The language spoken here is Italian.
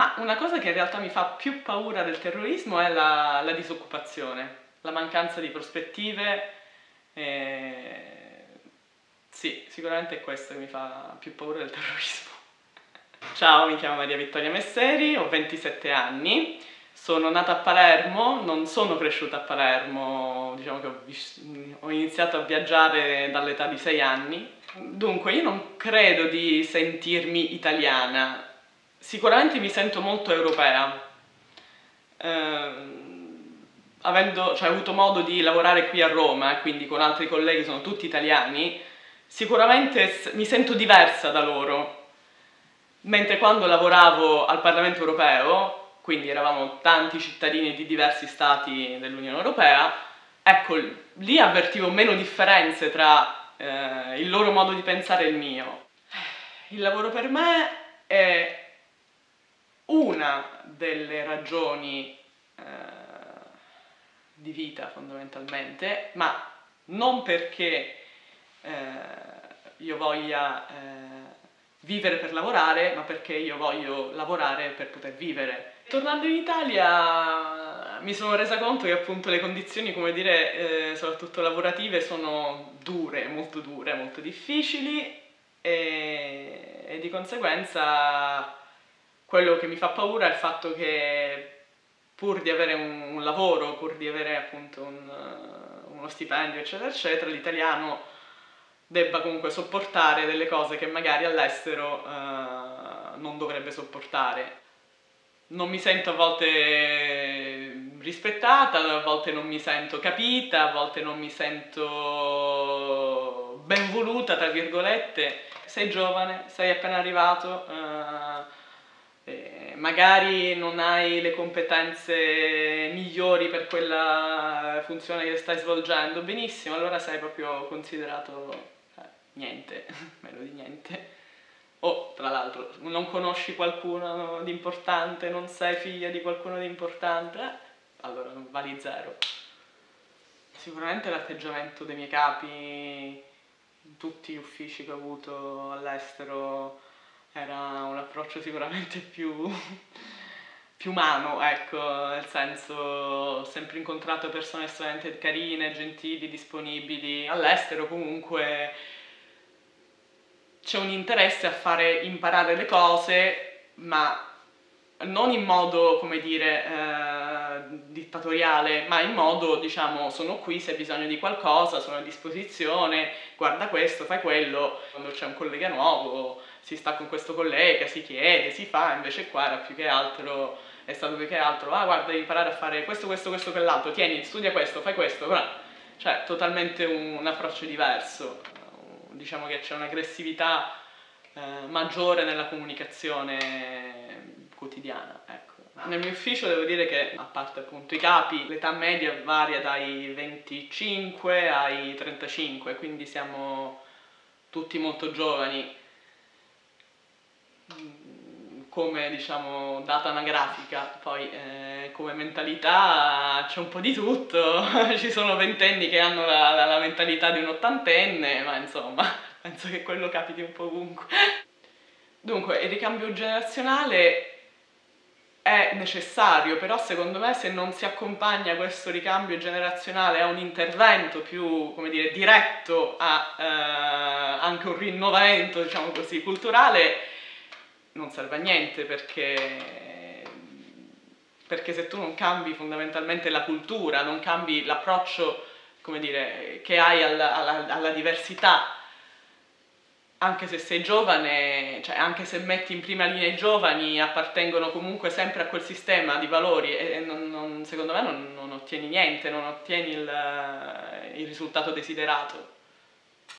Ma una cosa che in realtà mi fa più paura del terrorismo è la, la disoccupazione, la mancanza di prospettive. E... Sì, sicuramente è questo che mi fa più paura del terrorismo. Ciao, mi chiamo Maria Vittoria Messeri, ho 27 anni, sono nata a Palermo, non sono cresciuta a Palermo, diciamo che ho, ho iniziato a viaggiare dall'età di 6 anni. Dunque, io non credo di sentirmi italiana, sicuramente mi sento molto europea. Eh, avendo cioè, avuto modo di lavorare qui a Roma, quindi con altri colleghi sono tutti italiani, sicuramente mi sento diversa da loro. Mentre quando lavoravo al Parlamento europeo, quindi eravamo tanti cittadini di diversi stati dell'Unione Europea, ecco, lì avvertivo meno differenze tra eh, il loro modo di pensare e il mio. Il lavoro per me è una delle ragioni eh, di vita fondamentalmente, ma non perché eh, io voglia eh, vivere per lavorare, ma perché io voglio lavorare per poter vivere. Tornando in Italia mi sono resa conto che appunto le condizioni, come dire, eh, soprattutto lavorative, sono dure, molto dure, molto difficili e, e di conseguenza quello che mi fa paura è il fatto che pur di avere un, un lavoro, pur di avere appunto un, uh, uno stipendio, eccetera, eccetera, l'italiano debba comunque sopportare delle cose che magari all'estero uh, non dovrebbe sopportare. Non mi sento a volte rispettata, a volte non mi sento capita, a volte non mi sento ben voluta, tra virgolette. Sei giovane, sei appena arrivato, uh, magari non hai le competenze migliori per quella funzione che stai svolgendo, benissimo, allora sei proprio considerato eh, niente, meno di niente. O, tra l'altro, non conosci qualcuno di importante, non sei figlia di qualcuno di importante, eh, allora vali zero. Sicuramente l'atteggiamento dei miei capi in tutti gli uffici che ho avuto all'estero era un approccio sicuramente più, più umano, ecco, nel senso ho sempre incontrato persone estremamente carine, gentili, disponibili, all'estero comunque. C'è un interesse a fare imparare le cose, ma non in modo, come dire, eh, dittatoriale, ma in modo, diciamo, sono qui se hai bisogno di qualcosa, sono a disposizione, guarda questo, fai quello, quando c'è un collega nuovo si sta con questo collega, si chiede, si fa, invece qua era più che altro, è stato più che altro, ah guarda devi imparare a fare questo, questo, questo, quell'altro, tieni, studia questo, fai questo, cioè totalmente un, un approccio diverso, diciamo che c'è un'aggressività eh, maggiore nella comunicazione quotidiana, ecco. Nel mio ufficio devo dire che, a parte appunto i capi, l'età media varia dai 25 ai 35, quindi siamo tutti molto giovani come diciamo data anagrafica, poi eh, come mentalità c'è un po' di tutto, ci sono ventenni che hanno la, la, la, mentalità di un ottantenne, ma insomma penso che quello capiti un po' ovunque. Dunque il ricambio generazionale è necessario, però secondo me se non si accompagna questo ricambio generazionale a un intervento più, come dire, diretto a eh, anche un rinnovamento, diciamo così, culturale, non serve a niente perché, perché se tu non cambi fondamentalmente la cultura, non cambi l'approccio che hai alla, alla, alla, diversità, anche se sei giovane, cioè anche se metti in prima linea i giovani, appartengono comunque sempre a quel sistema di valori e non, non, secondo me non, non, ottieni niente, non ottieni il, il risultato desiderato.